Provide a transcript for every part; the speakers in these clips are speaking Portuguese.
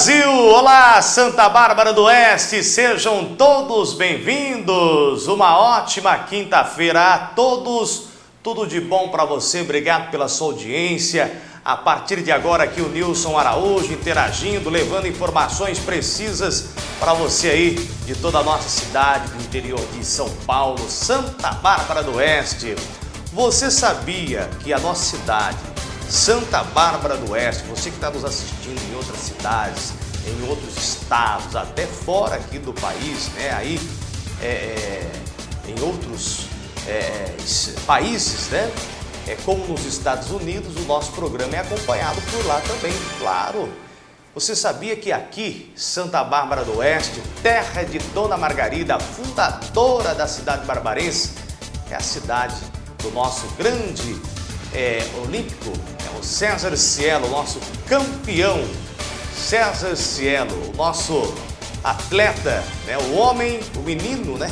Brasil! Olá, Santa Bárbara do Oeste! Sejam todos bem-vindos! Uma ótima quinta-feira a todos! Tudo de bom para você, obrigado pela sua audiência. A partir de agora aqui o Nilson Araújo interagindo, levando informações precisas para você aí de toda a nossa cidade, do interior de São Paulo, Santa Bárbara do Oeste. Você sabia que a nossa cidade Santa Bárbara do Oeste, você que está nos assistindo em outras cidades, em outros estados, até fora aqui do país, né? Aí é, é em outros é, países, né? É como nos Estados Unidos, o nosso programa é acompanhado por lá também, claro. Você sabia que aqui, Santa Bárbara do Oeste, terra de Dona Margarida, fundadora da cidade barbarense, é a cidade do nosso grande é, olímpico, César Cielo, nosso campeão. César Cielo, nosso atleta, né? o homem, o menino, né?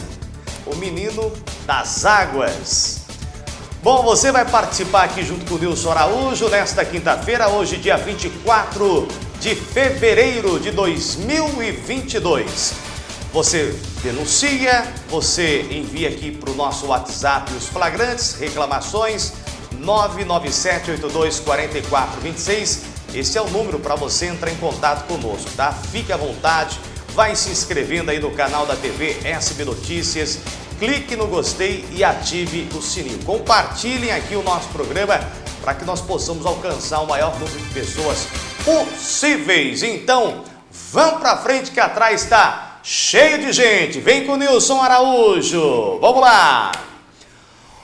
O menino das águas. Bom, você vai participar aqui junto com o Nilson Araújo nesta quinta-feira, hoje dia 24 de fevereiro de 2022. Você denuncia, você envia aqui para o nosso WhatsApp os flagrantes, reclamações, 997824426. Esse é o número para você entrar em contato conosco, tá? Fique à vontade, vai se inscrevendo aí no canal da TV SB Notícias, clique no gostei e ative o sininho. Compartilhem aqui o nosso programa para que nós possamos alcançar o maior número de pessoas possíveis. Então, vamos para frente que atrás está cheio de gente. Vem com o Nilson Araújo. Vamos lá!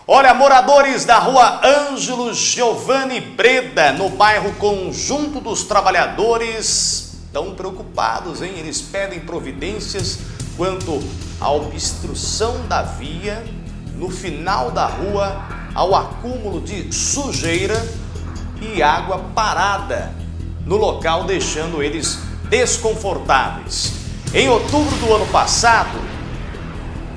Olha, moradores da rua Ângelo Giovanni Breda, no bairro Conjunto dos Trabalhadores, estão preocupados, hein? Eles pedem providências quanto à obstrução da via, no final da rua, ao acúmulo de sujeira e água parada no local, deixando eles desconfortáveis. Em outubro do ano passado,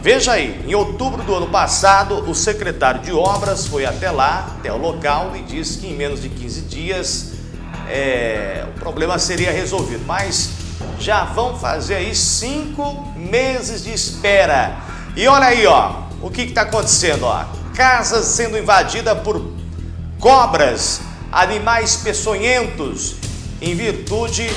Veja aí, em outubro do ano passado, o secretário de obras foi até lá, até o local, e disse que em menos de 15 dias é, o problema seria resolvido. Mas já vão fazer aí cinco meses de espera. E olha aí, ó, o que está acontecendo, ó. Casas sendo invadidas por cobras, animais peçonhentos, em virtude,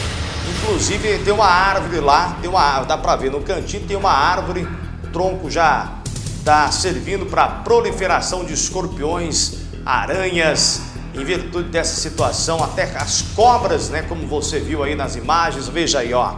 inclusive tem uma árvore lá, tem uma, dá para ver no cantinho, tem uma árvore tronco já está servindo para proliferação de escorpiões, aranhas, em virtude dessa situação, até as cobras, né, como você viu aí nas imagens, veja aí, ó,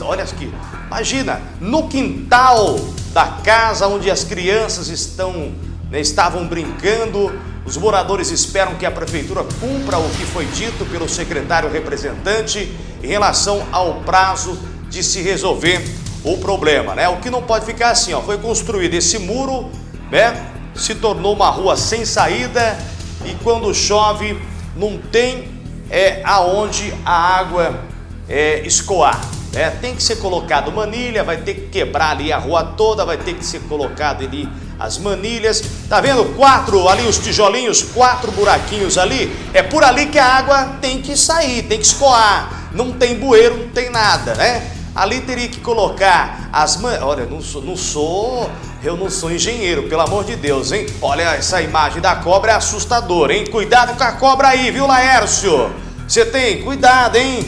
olha aqui, imagina, no quintal da casa onde as crianças estão, né, estavam brincando, os moradores esperam que a prefeitura cumpra o que foi dito pelo secretário representante em relação ao prazo de se resolver o problema, né? O que não pode ficar assim, ó, foi construído esse muro, né? Se tornou uma rua sem saída e quando chove não tem é, aonde a água é, escoar. Né? Tem que ser colocado manilha, vai ter que quebrar ali a rua toda, vai ter que ser colocado ali as manilhas. Tá vendo? Quatro ali os tijolinhos, quatro buraquinhos ali. É por ali que a água tem que sair, tem que escoar. Não tem bueiro, não tem nada, né? Ali teria que colocar as man... Olha, não sou, não sou, eu não sou engenheiro, pelo amor de Deus, hein? Olha, essa imagem da cobra é assustadora, hein? Cuidado com a cobra aí, viu, Laércio? Você tem, cuidado, hein?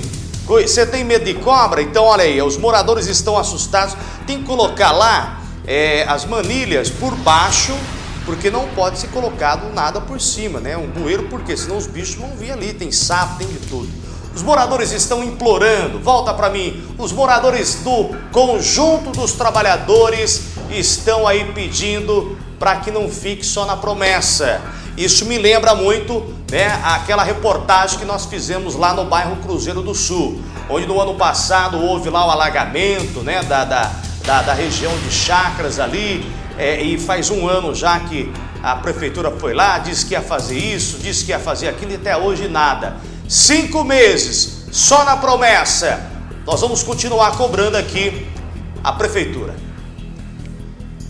Você tem medo de cobra? Então, olha aí, os moradores estão assustados. Tem que colocar lá é, as manilhas por baixo, porque não pode ser colocado nada por cima, né? Um bueiro, porque senão os bichos vão vir ali, tem sapo, tem de tudo. Os moradores estão implorando, volta para mim, os moradores do conjunto dos trabalhadores estão aí pedindo para que não fique só na promessa. Isso me lembra muito né, aquela reportagem que nós fizemos lá no bairro Cruzeiro do Sul, onde no ano passado houve lá o alagamento né, da, da, da, da região de Chacras ali, é, e faz um ano já que a prefeitura foi lá, disse que ia fazer isso, disse que ia fazer aquilo e até hoje nada. Cinco meses, só na promessa. Nós vamos continuar cobrando aqui a prefeitura.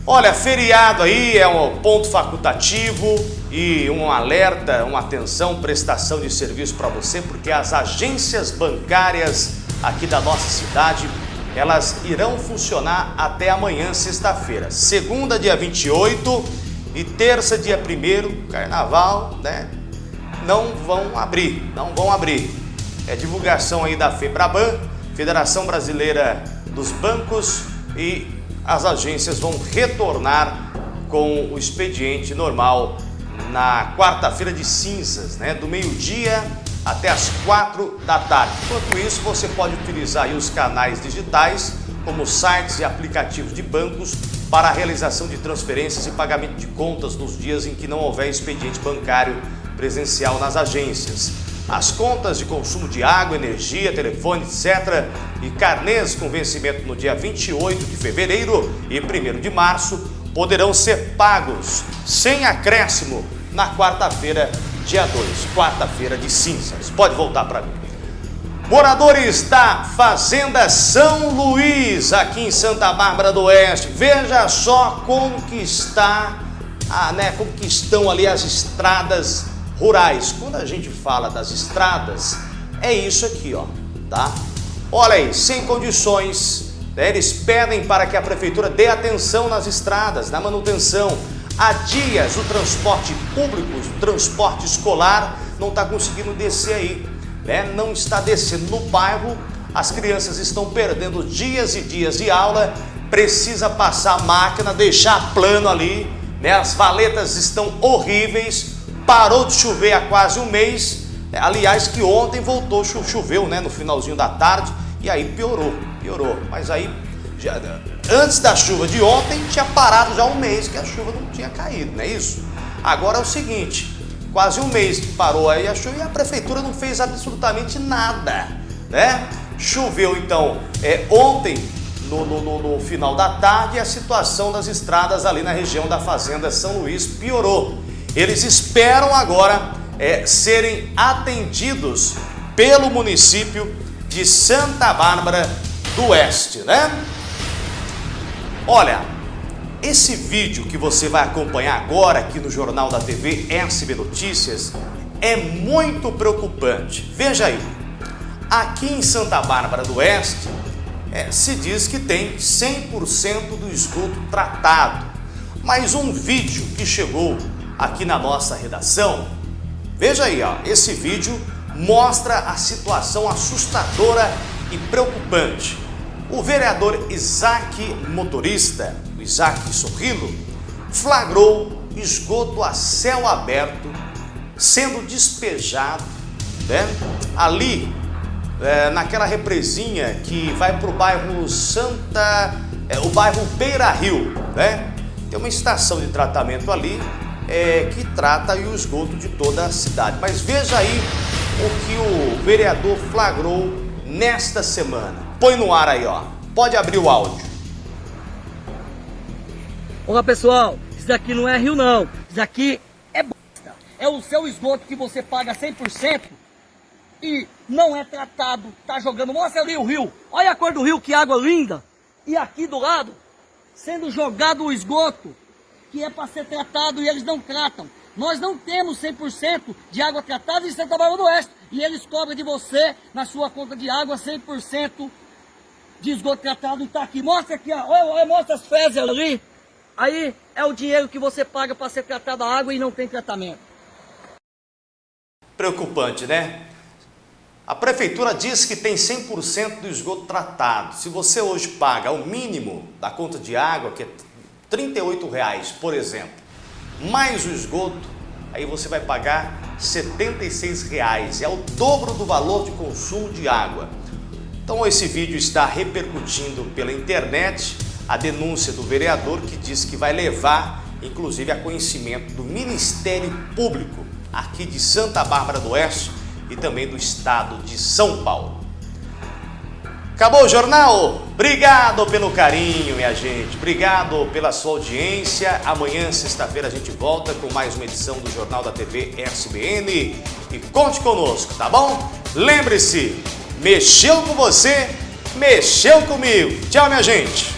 Olha, feriado aí é um ponto facultativo e um alerta, uma atenção, prestação de serviço para você, porque as agências bancárias aqui da nossa cidade, elas irão funcionar até amanhã, sexta-feira. Segunda, dia 28 e terça, dia 1 carnaval, né? Não vão abrir, não vão abrir. É divulgação aí da FEBRABAN, Federação Brasileira dos Bancos e as agências vão retornar com o expediente normal na quarta-feira de cinzas, né? Do meio-dia até as quatro da tarde. Enquanto isso, você pode utilizar os canais digitais, como sites e aplicativos de bancos, para a realização de transferências e pagamento de contas nos dias em que não houver expediente bancário presencial nas agências. As contas de consumo de água, energia, telefone, etc. e carnês com vencimento no dia 28 de fevereiro e 1 de março poderão ser pagos sem acréscimo na quarta-feira dia 2, quarta-feira de cinzas. Pode voltar para mim. Moradores da Fazenda São Luís, aqui em Santa Bárbara do Oeste, veja só como que está, ah, né, como que estão ali as estradas rurais. Quando a gente fala das estradas, é isso aqui, ó, tá? Olha aí, sem condições, né, eles pedem para que a prefeitura dê atenção nas estradas, na manutenção, Há dias o transporte público, o transporte escolar não está conseguindo descer aí, né? não está descendo no bairro, as crianças estão perdendo dias e dias de aula, precisa passar a máquina, deixar plano ali, né? as valetas estão horríveis, parou de chover há quase um mês, aliás que ontem voltou, choveu né? no finalzinho da tarde e aí piorou, piorou, mas aí já, antes da chuva de ontem, tinha parado já um mês que a chuva não tinha caído, não é isso? Agora é o seguinte, quase um mês que parou aí a chuva e a prefeitura não fez absolutamente nada, né? Choveu então é, ontem, no, no, no, final da tarde, e a situação das estradas ali na região da Fazenda São Luís piorou. Eles esperam agora é, serem atendidos pelo município de Santa Bárbara do Oeste, né? Olha, esse vídeo que você vai acompanhar agora aqui no Jornal da TV SB Notícias é muito preocupante. Veja aí, aqui em Santa Bárbara do Oeste é, se diz que tem 100% do esgoto tratado. Mas um vídeo que chegou aqui na nossa redação, veja aí, ó, esse vídeo mostra a situação assustadora e preocupante. O vereador Isaac Motorista, o Isaac Sorrilo, flagrou esgoto a céu aberto sendo despejado né, ali é, naquela represinha que vai para o bairro Santa, é, o bairro Beira Rio, né? Tem uma estação de tratamento ali é, que trata o esgoto de toda a cidade. Mas veja aí o que o vereador flagrou nesta semana. Põe no ar aí, ó. Pode abrir o áudio. Olá, pessoal. Isso daqui não é rio, não. Isso daqui é bosta. É o seu esgoto que você paga 100% e não é tratado. Tá jogando. Mostra ali o rio. Olha a cor do rio, que água linda. E aqui do lado, sendo jogado o esgoto, que é para ser tratado e eles não tratam. Nós não temos 100% de água tratada em Santa Bárbara do Oeste. E eles cobram de você, na sua conta de água, 100% de esgoto tratado está aqui. Mostra aqui, ó. Olha, mostra as fezes ali. Aí é o dinheiro que você paga para ser tratada a água e não tem tratamento. Preocupante, né? A prefeitura diz que tem 100% do esgoto tratado. Se você hoje paga o mínimo da conta de água, que é R$ reais, por exemplo, mais o esgoto, aí você vai pagar R$ reais. É o dobro do valor de consumo de água. Então esse vídeo está repercutindo pela internet a denúncia do vereador que diz que vai levar, inclusive, a conhecimento do Ministério Público aqui de Santa Bárbara do Oeste e também do estado de São Paulo. Acabou o jornal? Obrigado pelo carinho, minha gente. Obrigado pela sua audiência. Amanhã, sexta-feira, a gente volta com mais uma edição do Jornal da TV SBN. E conte conosco, tá bom? Lembre-se, Mexeu com você, mexeu comigo. Tchau, minha gente.